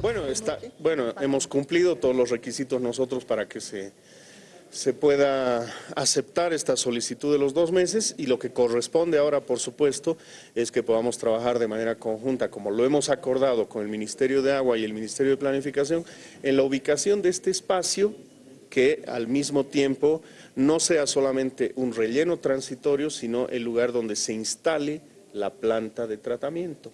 Bueno, está, bueno, hemos cumplido todos los requisitos nosotros para que se, se pueda aceptar esta solicitud de los dos meses y lo que corresponde ahora, por supuesto, es que podamos trabajar de manera conjunta, como lo hemos acordado con el Ministerio de Agua y el Ministerio de Planificación, en la ubicación de este espacio que al mismo tiempo no sea solamente un relleno transitorio, sino el lugar donde se instale la planta de tratamiento,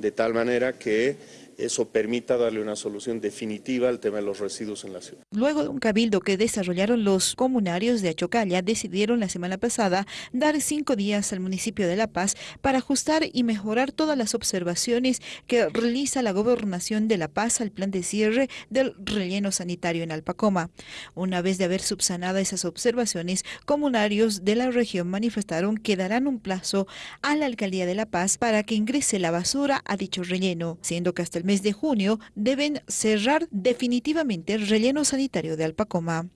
de tal manera que eso permita darle una solución definitiva al tema de los residuos en la ciudad. Luego de un cabildo que desarrollaron los comunarios de Achocalla, decidieron la semana pasada dar cinco días al municipio de La Paz para ajustar y mejorar todas las observaciones que realiza la gobernación de La Paz al plan de cierre del relleno sanitario en Alpacoma. Una vez de haber subsanado esas observaciones, comunarios de la región manifestaron que darán un plazo a la alcaldía de La Paz para que ingrese la basura a dicho relleno, siendo que hasta el mes de junio deben cerrar definitivamente el relleno sanitario de Alpacoma.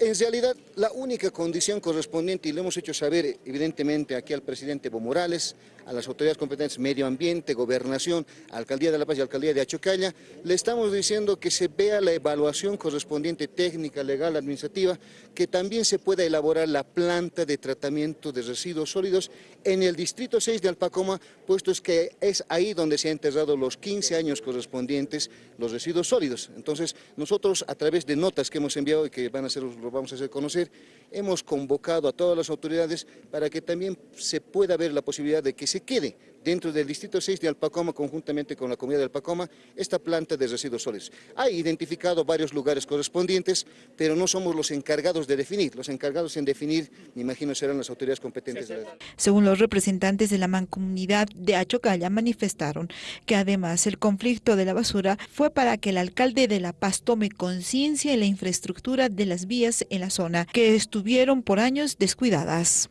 En realidad, la única condición correspondiente, y lo hemos hecho saber evidentemente aquí al presidente Evo Morales, a las autoridades competentes, medio ambiente, gobernación, alcaldía de La Paz y alcaldía de Achocalla, le estamos diciendo que se vea la evaluación correspondiente técnica, legal, administrativa, que también se pueda elaborar la planta de tratamiento de residuos sólidos en el distrito 6 de Alpacoma, puesto es que es ahí donde se han enterrado los 15 años correspondientes los residuos sólidos. Entonces, nosotros a través de notas que hemos enviado y que van a ser lo vamos a hacer conocer, hemos convocado a todas las autoridades para que también se pueda ver la posibilidad de que se quede dentro del Distrito 6 de Alpacoma, conjuntamente con la comunidad de Alpacoma, esta planta de residuos sólidos. Ha identificado varios lugares correspondientes, pero no somos los encargados de definir. Los encargados en definir, me imagino, serán las autoridades competentes. Según los representantes de la mancomunidad de Achocalla, manifestaron que además el conflicto de la basura fue para que el alcalde de La Paz tome conciencia en la infraestructura de las vías en la zona, que estuvieron por años descuidadas.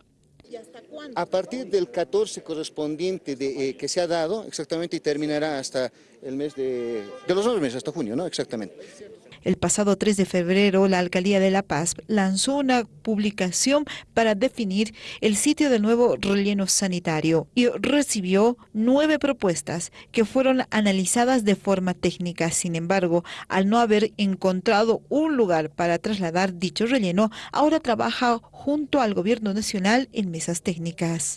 A partir del 14 correspondiente de, eh, que se ha dado, exactamente, y terminará hasta el mes de, de los dos meses, hasta junio, ¿no? Exactamente. El pasado 3 de febrero, la Alcaldía de La Paz lanzó una publicación para definir el sitio del nuevo relleno sanitario y recibió nueve propuestas que fueron analizadas de forma técnica. Sin embargo, al no haber encontrado un lugar para trasladar dicho relleno, ahora trabaja junto al Gobierno Nacional en mesas técnicas.